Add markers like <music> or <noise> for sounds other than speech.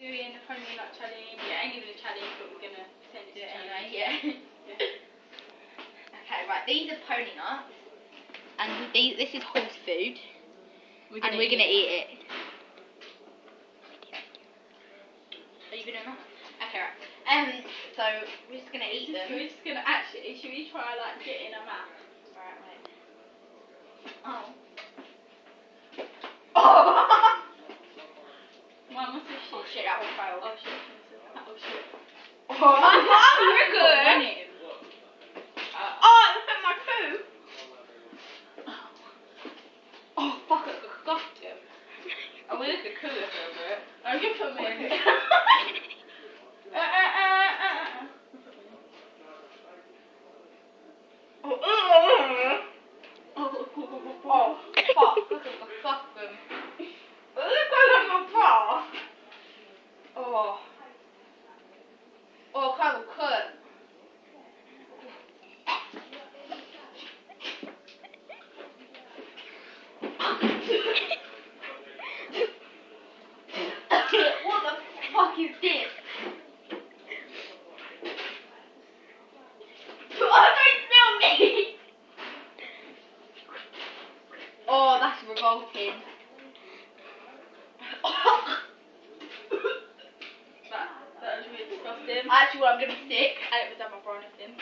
like challenge. Yeah, ain't even a challenge, but we're gonna send it Do to challenge. anyway, yeah. <laughs> okay, right, these are pony nuts. And these, this is horse food. We're and we're gonna eat it. Are you gonna not? Okay, right. Um, so we're just gonna eat them. We're just gonna actually. Shit? that will fail. Oh shit. Oh shit. <laughs> Oh, my mum, you're good. Uh, Oh, look at my poo. Oh, fuck, I it's disgusting. I will look at cooler for a bit. Oh, you put <laughs> <laughs> me in. uh, uh, uh, uh. Oh, uh, Oh, oh, fuck, this is disgusting. Look at my bra. Oh. Oh, kind of cut. what the fuck me! Oh, that's revolting. Disgusting. Actually, well, I'm gonna be sick. I was at my bra anything.